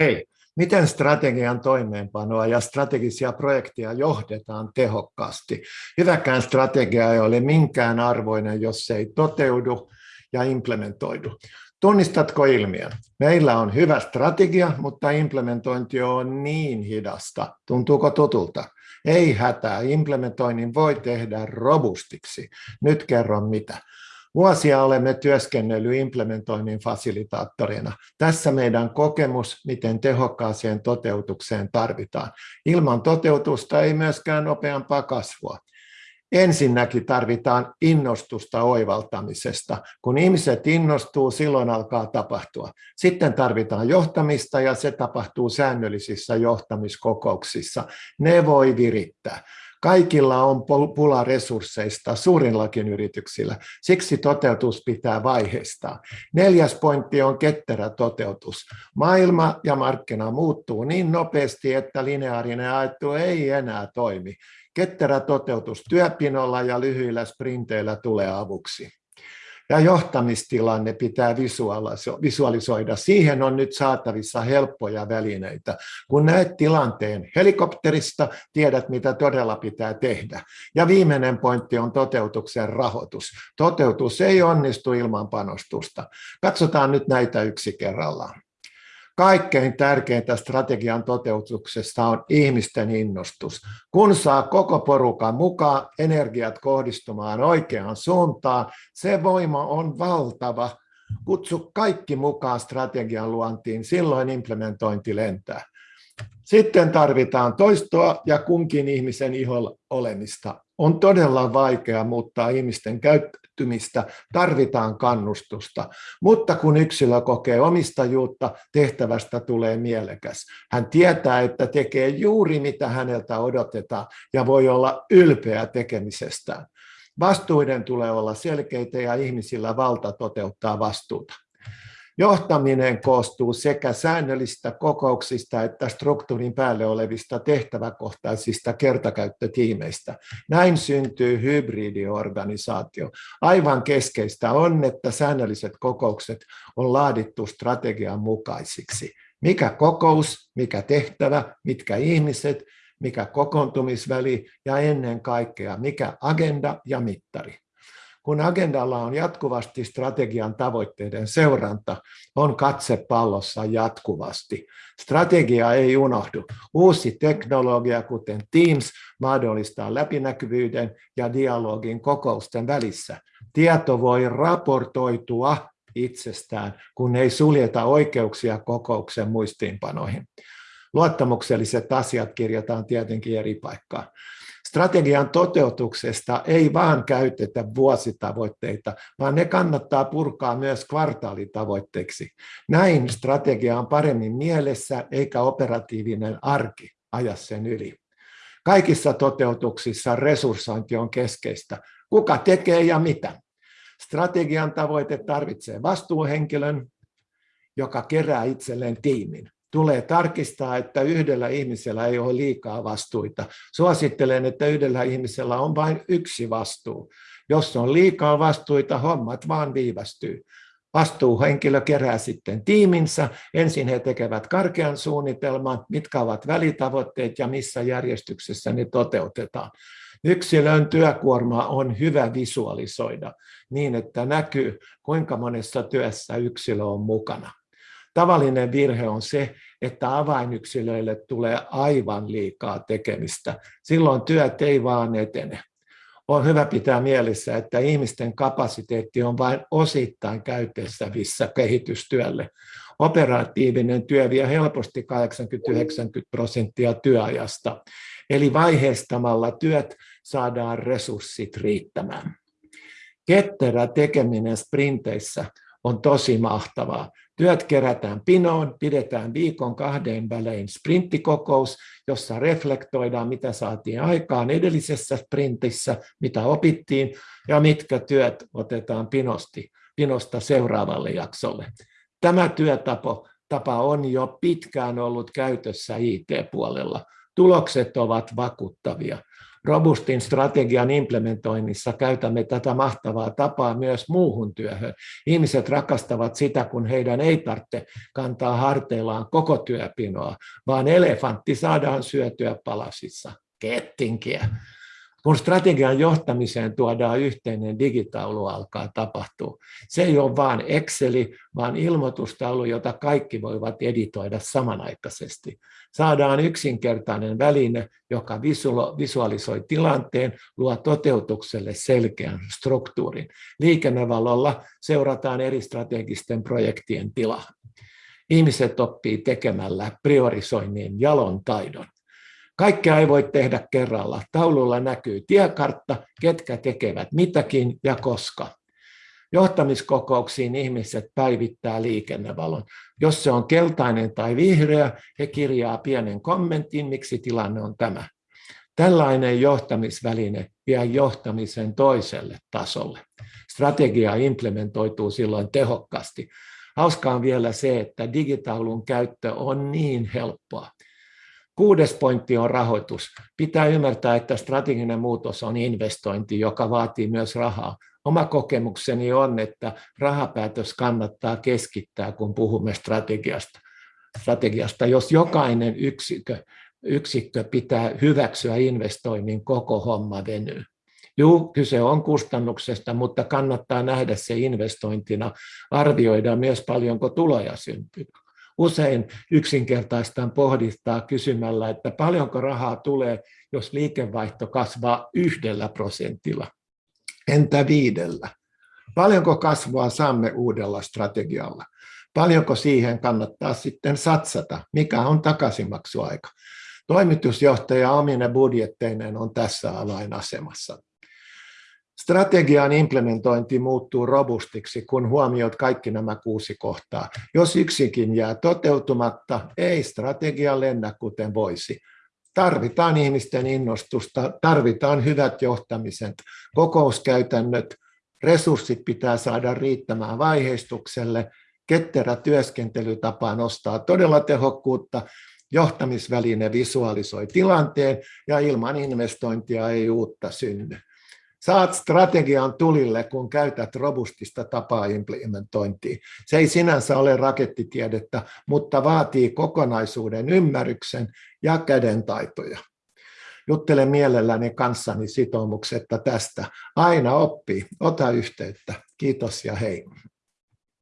Ei. Miten strategian toimeenpanoa ja strategisia projekteja johdetaan tehokkaasti? Hyväkään strategia ei ole minkään arvoinen, jos se ei toteudu ja implementoidu. Tunnistatko ilmiön? Meillä on hyvä strategia, mutta implementointi on niin hidasta. Tuntuuko tutulta? Ei hätää, implementoinnin voi tehdä robustiksi. Nyt kerron mitä. Vuosia olemme työskennellyt implementoinnin fasilitaattorina. Tässä meidän kokemus, miten tehokkaaseen toteutukseen tarvitaan. Ilman toteutusta ei myöskään nopeampaa kasvua. Ensinnäkin tarvitaan innostusta oivaltamisesta. Kun ihmiset innostuu, silloin alkaa tapahtua. Sitten tarvitaan johtamista ja se tapahtuu säännöllisissä johtamiskokouksissa. Ne voi virittää. Kaikilla on pula resursseista, suurillakin yrityksillä. Siksi toteutus pitää vaiheistaa. Neljäs pointti on ketterä toteutus. Maailma ja markkina muuttuu niin nopeasti, että lineaarinen ajattelu ei enää toimi. Ketterä toteutus työpinolla ja lyhyillä sprinteillä tulee avuksi. Ja johtamistilanne pitää visualisoida. Siihen on nyt saatavissa helppoja välineitä. Kun näet tilanteen helikopterista, tiedät mitä todella pitää tehdä. Ja viimeinen pointti on toteutuksen rahoitus. Toteutus ei onnistu ilman panostusta. Katsotaan nyt näitä yksi kerrallaan. Kaikkein tärkeintä strategian toteutuksesta on ihmisten innostus. Kun saa koko porukan mukaan energiat kohdistumaan oikeaan suuntaan, se voima on valtava. Kutsu kaikki mukaan strategian luontiin, silloin implementointi lentää. Sitten tarvitaan toistoa ja kunkin ihmisen iholla olemista. On todella vaikea muuttaa ihmisten käyttäytymistä, tarvitaan kannustusta. Mutta kun yksilö kokee omistajuutta, tehtävästä tulee mielekäs. Hän tietää, että tekee juuri mitä häneltä odotetaan ja voi olla ylpeä tekemisestään. Vastuiden tulee olla selkeitä ja ihmisillä valta toteuttaa vastuuta. Johtaminen koostuu sekä säännöllistä kokouksista että struktuurin päälle olevista tehtäväkohtaisista kertakäyttötiimeistä. Näin syntyy hybridiorganisaatio. Aivan keskeistä on, että säännölliset kokoukset on laadittu strategian mukaisiksi. Mikä kokous, mikä tehtävä, mitkä ihmiset, mikä kokoontumisväli ja ennen kaikkea mikä agenda ja mittari. Kun agendalla on jatkuvasti strategian tavoitteiden seuranta, on katse pallossa jatkuvasti. Strategia ei unohdu. Uusi teknologia, kuten Teams, mahdollistaa läpinäkyvyyden ja dialogin kokousten välissä. Tieto voi raportoitua itsestään, kun ei suljeta oikeuksia kokouksen muistiinpanoihin. Luottamukselliset asiat kirjataan tietenkin eri paikkaan. Strategian toteutuksesta ei vaan käytetä vuositavoitteita, vaan ne kannattaa purkaa myös kvartaalitavoitteiksi. Näin strategia on paremmin mielessä eikä operatiivinen arki aja sen yli. Kaikissa toteutuksissa resurssointi on keskeistä. Kuka tekee ja mitä? Strategian tavoite tarvitsee vastuuhenkilön, joka kerää itselleen tiimin tulee tarkistaa, että yhdellä ihmisellä ei ole liikaa vastuita. Suosittelen, että yhdellä ihmisellä on vain yksi vastuu. Jos on liikaa vastuita, hommat vaan viivästyy. Vastuuhenkilö kerää sitten tiiminsä. Ensin he tekevät karkean suunnitelman, mitkä ovat välitavoitteet ja missä järjestyksessä ne toteutetaan. Yksilön työkuorma on hyvä visualisoida niin, että näkyy, kuinka monessa työssä yksilö on mukana. Tavallinen virhe on se, että avainyksilöille tulee aivan liikaa tekemistä. Silloin työt ei vaan etene. On hyvä pitää mielessä, että ihmisten kapasiteetti on vain osittain käytettävissä kehitystyölle. Operatiivinen työ vie helposti 80-90 prosenttia työajasta. Eli vaiheistamalla työt saadaan resurssit riittämään. Ketterä tekeminen sprinteissä on tosi mahtavaa. Työt kerätään pinoon, pidetään viikon kahden välein sprinttikokous, jossa reflektoidaan, mitä saatiin aikaan edellisessä sprintissä, mitä opittiin ja mitkä työt otetaan pinosti, pinosta seuraavalle jaksolle. Tämä työtapa tapa on jo pitkään ollut käytössä IT-puolella. Tulokset ovat vakuuttavia. Robustin strategian implementoinnissa käytämme tätä mahtavaa tapaa myös muuhun työhön. Ihmiset rakastavat sitä, kun heidän ei tarvitse kantaa harteillaan koko työpinoa, vaan elefantti saadaan syötyä palasissa. Kettinkiä. Kun strategian johtamiseen tuodaan yhteinen digitaulu alkaa tapahtua. Se ei ole vain Exceli, vaan ilmoitustaulu, jota kaikki voivat editoida samanaikaisesti. Saadaan yksinkertainen väline, joka visualisoi tilanteen, luo toteutukselle selkeän struktuurin. Liikennevalolla seurataan eri strategisten projektien tilaa. Ihmiset oppii tekemällä priorisoinnin jalon taidon. Kaikkea ei voi tehdä kerralla. Taululla näkyy tiekartta, ketkä tekevät mitäkin ja koska. Johtamiskokouksiin ihmiset päivittää liikennevalon. Jos se on keltainen tai vihreä, he kirjaa pienen kommentin, miksi tilanne on tämä. Tällainen johtamisväline vie johtamisen toiselle tasolle. Strategia implementoituu silloin tehokkaasti. Hauskaa on vielä se, että digitaulun käyttö on niin helppoa. Kuudes pointti on rahoitus. Pitää ymmärtää, että strateginen muutos on investointi, joka vaatii myös rahaa. Oma kokemukseni on, että rahapäätös kannattaa keskittää, kun puhumme strategiasta. strategiasta. Jos jokainen yksikö, yksikkö pitää hyväksyä investoinnin, koko homma venyy. Juu, kyse on kustannuksesta, mutta kannattaa nähdä se investointina, arvioida myös paljonko tuloja syntyy usein yksinkertaistaan pohdistaa kysymällä, että paljonko rahaa tulee, jos liikevaihto kasvaa yhdellä prosentilla. Entä viidellä? Paljonko kasvua saamme uudella strategialla? Paljonko siihen kannattaa sitten satsata? Mikä on takaisinmaksuaika? Toimitusjohtaja omine budjetteineen on tässä avainasemassa. Strategian implementointi muuttuu robustiksi, kun huomioit kaikki nämä kuusi kohtaa. Jos yksikin jää toteutumatta, ei strategia lennä kuten voisi. Tarvitaan ihmisten innostusta, tarvitaan hyvät johtamiset, kokouskäytännöt, resurssit pitää saada riittämään vaiheistukselle, ketterä työskentelytapa nostaa todella tehokkuutta, johtamisväline visualisoi tilanteen ja ilman investointia ei uutta synny. Saat strategian tulille, kun käytät robustista tapaa implementointiin. Se ei sinänsä ole rakettitiedettä, mutta vaatii kokonaisuuden ymmärryksen ja kädentaitoja. Juttelen mielelläni kanssani sitoumuksetta tästä. Aina oppii. Ota yhteyttä. Kiitos ja hei.